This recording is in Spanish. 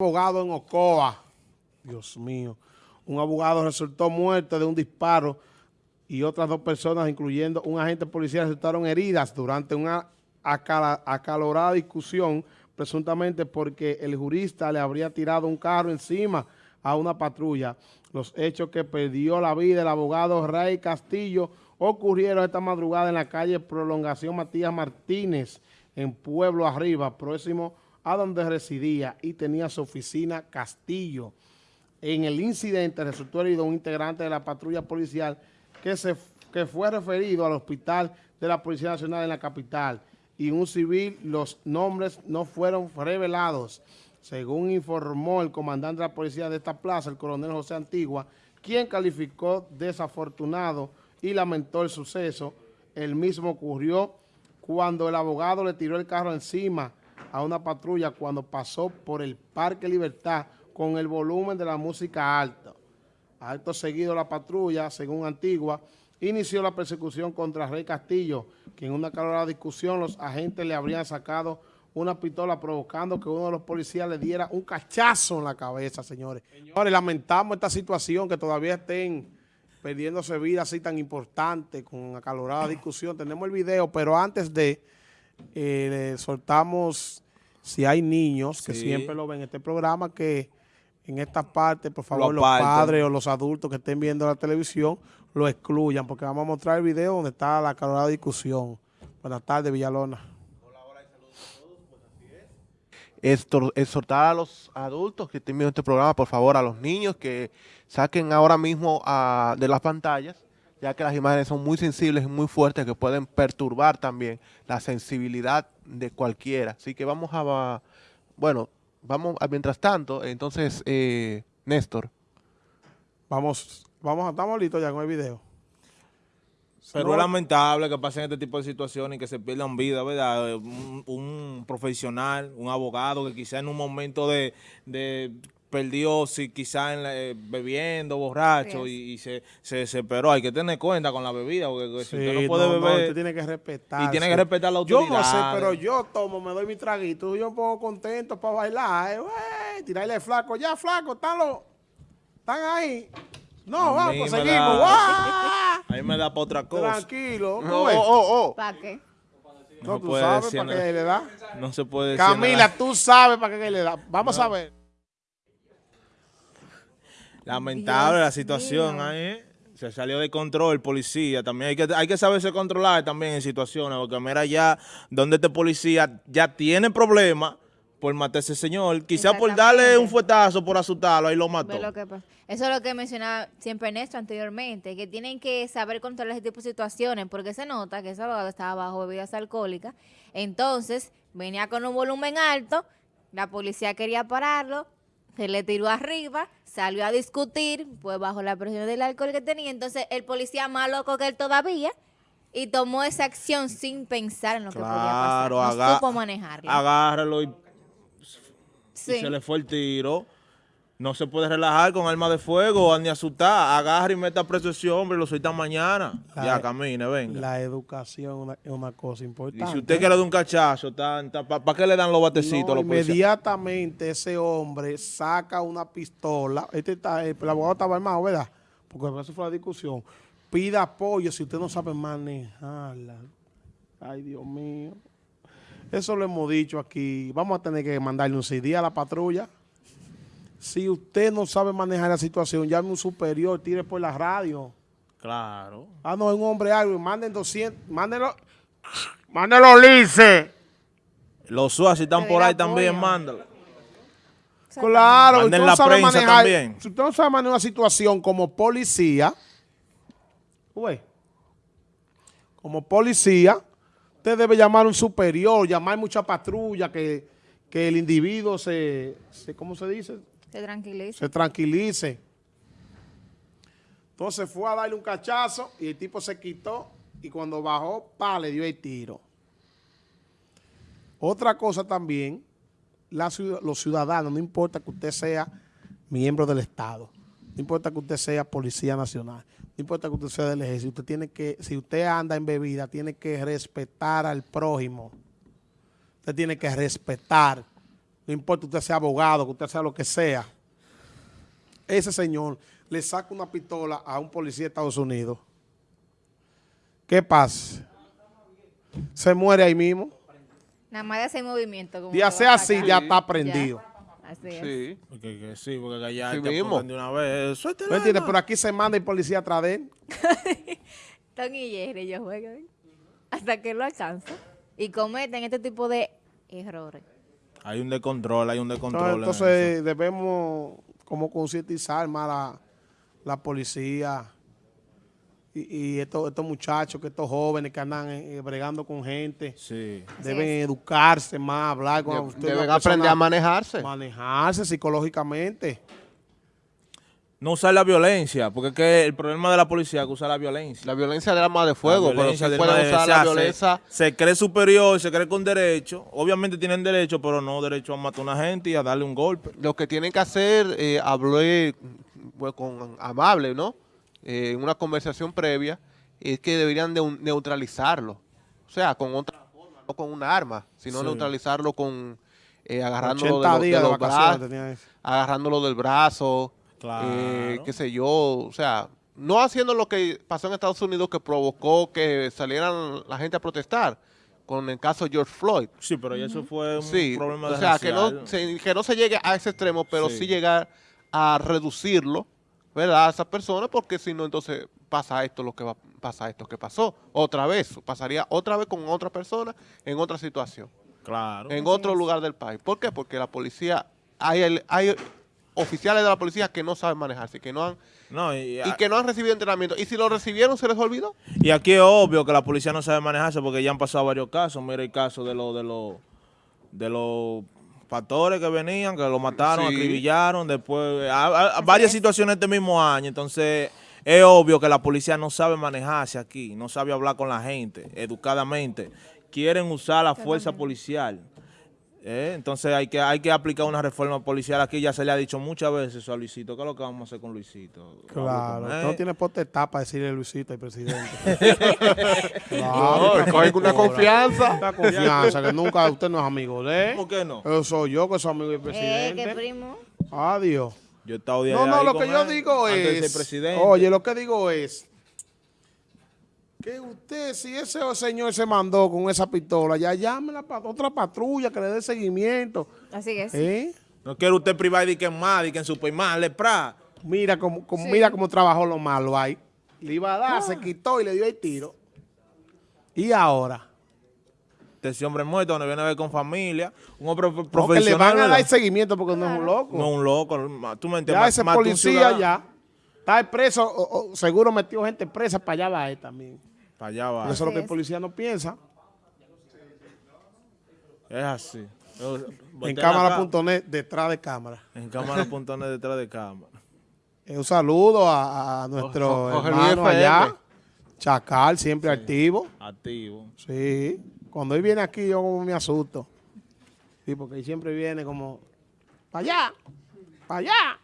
abogado en Ocoa. Dios mío. Un abogado resultó muerto de un disparo y otras dos personas, incluyendo un agente policial, resultaron heridas durante una acalorada discusión, presuntamente porque el jurista le habría tirado un carro encima a una patrulla. Los hechos que perdió la vida el abogado Ray Castillo ocurrieron esta madrugada en la calle Prolongación Matías Martínez, en Pueblo Arriba, próximo a donde residía y tenía su oficina Castillo. En el incidente resultó herido un integrante de la patrulla policial que, se, que fue referido al hospital de la Policía Nacional en la capital y un civil, los nombres no fueron revelados. Según informó el comandante de la policía de esta plaza, el coronel José Antigua, quien calificó desafortunado y lamentó el suceso. El mismo ocurrió cuando el abogado le tiró el carro encima a una patrulla cuando pasó por el Parque Libertad con el volumen de la música alto. Alto seguido la patrulla, según Antigua, inició la persecución contra Rey Castillo, que en una calorada discusión los agentes le habrían sacado una pistola provocando que uno de los policías le diera un cachazo en la cabeza, señores. Señores, lamentamos esta situación que todavía estén perdiéndose vida así tan importante con acalorada discusión. Tenemos el video, pero antes de eh, soltamos, si hay niños que siempre lo ven en este programa, que en esta parte, por favor, los padres o los adultos que estén viendo la televisión lo excluyan, porque vamos a mostrar el video donde está la acalorada discusión. Buenas tardes, Villalona. Hola, hola y saludos a todos, pues así es. exhortar a los adultos que estén viendo este programa, por favor, a los niños que saquen ahora mismo ah, de las pantallas ya que las imágenes son muy sensibles y muy fuertes que pueden perturbar también la sensibilidad de cualquiera. Así que vamos a, bueno, vamos a, mientras tanto, entonces, eh, Néstor. Vamos, vamos, estamos listos ya con el video. Pero es lamentable que pasen este tipo de situaciones y que se pierdan vidas, ¿verdad? Un, un, profesional, un abogado que quizá en un momento de, de perdió si quizá eh, bebiendo, borracho y, se, se desesperó. Hay que tener cuenta con la bebida, porque si usted no puede beber... usted tiene que respetar. Y tiene que respetar la autoridad. Yo no sé, pero yo tomo, me doy mi traguito, yo me pongo contento para bailar, eh, tirarle flaco. Ya, flaco, están los... Están ahí. No, vamos, seguimos. Da, ahí me da para otra cosa. Tranquilo. Oh, oh, oh. ¿Para qué? No, no tú sabes para qué le da. No se puede decir Camila, tú sabes para qué le da. Vamos a ver. Lamentable la situación ahí, ¿eh? Se salió de control, policía. También hay que, hay que saberse controlar también en situaciones, porque mira ya donde este policía ya tiene problemas por matar a ese señor. Quizá por darle un fuetazo, por asustarlo, ahí lo mató. Eso es lo que mencionaba siempre Néstor anteriormente, que tienen que saber controlar ese tipo de situaciones, porque se nota que ese abogado estaba bajo bebidas alcohólicas. Entonces, venía con un volumen alto, la policía quería pararlo, se le tiró arriba, salió a discutir, pues bajo la presión del alcohol que tenía, entonces el policía más loco que él todavía, y tomó esa acción sin pensar en lo que podía pasar, no supo manejarlo. Agárralo y, se le fue el tiro. No se puede relajar con arma de fuego ni asustar. Agarra y meta preso ese hombre y lo suelta mañana. ya e- camine, venga. La educación es una cosa importante. Y si usted quiere dar un cachazo, ¿para qué le dan los batecitos a los Inmediatamente ese hombre saca una pistola. Este está, el abogado estaba armado, ¿verdad? Porque eso fue la discusión. Pida apoyo si usted no sabe manejarla. Ay, Dios mío. Eso lo hemos dicho aquí. Vamos a tener que mandarle un CD a la patrulla. Si usted no sabe manejar la situación, llame un superior, tire por la radio. Claro. Ah, no, es un hombre algo, manden 200, mándenlo, mándenlo lice. Los SUAS están por ahí también, mándalo. Claro, usted la sabe prensa manejar, también. Si usted no sabe manejar una situación como policía, como policía, usted debe llamar a un superior, llamar mucha patrulla, que, que el individuo se, se, ¿cómo se dice? Se tranquilice. Se tranquilice. Entonces fue a darle un cachazo y el tipo se quitó y cuando bajó, pa, le dio el tiro. Otra cosa también, los ciudadanos, no importa que usted sea miembro del Estado, no importa que usted sea policía nacional, no importa que usted sea del ejército, usted tiene que, si usted anda en bebida, tiene que respetar al prójimo. Usted tiene que respetar no importa usted sea abogado, que usted sea lo que sea, ese señor le saca una pistola a un policía de Estados Unidos, ¿qué pasa? Se muere ahí mismo. Nada más de hacer movimiento. Como Y hace que va a así, ya está prendido. Así es. Sí. Porque que sí, porque allá Sí te mismo. apuntan de una vez. ¿No entiendes? Pero aquí se manda el policía atrás de él. Tom y Jerry, ellos juegan hasta que lo alcanzan y cometen este tipo de errores. Hay un descontrol, hay un descontrol. en Entonces, entonces debemos como concientizar más la, la policía y, y estos, estos muchachos, que estos jóvenes que andan eh, bregando con gente, Sí. deben educarse más, hablar con usted, Deben aprender persona- a manejarse. manejarse psicológicamente. No usar la violencia, porque es que el problema de la policía es que usa la violencia. La violencia del arma de fuego, pero violencia sí del pueden arma de- usar o sea, la se- violencia. Se, cree superior, se cree con derecho. Obviamente tienen derecho, pero no derecho a matar a una gente y a darle un golpe. Lo que tienen que hacer, eh, hablé pues, con amable, ¿no? Eh, en una conversación previa, es que deberían de un- neutralizarlo. O sea, con otra forma, no con una arma, sino Sí. neutralizarlo con eh, agarrándolo 80 de, lo- de los brazos, agarrándolo del brazo, Claro. eh, qué sé yo, o sea, no haciendo lo que pasó en Estados Unidos que provocó que salieran la gente a protestar con el caso George Floyd. Sí, pero ya eso fue un Sí, problema o de sea, que no, se, que no se llegue a ese extremo, pero sí, Sí. llegar a reducirlo, ¿verdad? A esa persona, porque si no, entonces pasa esto, lo que va pasa esto que pasó. Otra vez, pasaría otra vez con otra persona en otra situación, Claro. en otro lugar del país. ¿Por qué? Porque la policía, hay, el- hay oficiales de la policía que no saben manejarse, que no han, No, y, y que no han recibido entrenamiento. Y si lo recibieron, se les olvidó. y aquí es obvio que la policía no sabe manejarse porque ya han pasado varios casos. Mira el caso de los de los de los pastores que venían, que lo mataron, Sí. acribillaron, después a- a- a varias es. situaciones este mismo año. Entonces, es obvio que la policía no sabe manejarse aquí, no sabe hablar con la gente educadamente. Quieren usar la fuerza policial. ¿Eh? Entonces hay que hay que aplicar una reforma policial aquí. Ya se le ha dicho muchas veces eso a Luisito. ¿Qué es lo que vamos a hacer con Luisito? Claro, Con no tiene potestad para decirle Luisito al presidente. No, cogen una confianza. Esta confianza, que nunca usted no es amigo de él. ¿Por qué no? Yo soy yo que soy amigo del Eh, presidente. que primo. Adiós. Yo he estado de No, no, lo que yo él, digo es, presidente. oye, lo que digo es que usted, si ese señor se mandó con esa pistola, ya llame a otra patrulla que le dé seguimiento. Así sí. ¿Eh? No quiere usted privar de que en más, de que en Superman, le pra. Mira cómo, cómo- Sí. mira cómo trabajó lo malo ahí. Le iba a dar, se quitó y le dio el tiro. Y ahora, Este hombre muerto, donde viene a ver con familia, un hombre pro- porque le profesional. van a dar seguimiento porque no es un loco. No, un loco, tú me entiendes. ya ese policía ya está preso, o- o seguro metió gente presa, para allá va él también. Para allá va. Eso es lo que el policía no piensa. Es así. En cámara.net, detrás de cámara. En cámara.net detrás de cámara. Eh, Un saludo a, a nuestro Luis hermano allá, Chacal, siempre activo. Activo. Sí, cuando él viene aquí yo como me asusto. Sí, porque él siempre viene como, para allá, para allá.